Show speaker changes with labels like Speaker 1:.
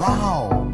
Speaker 1: Wow.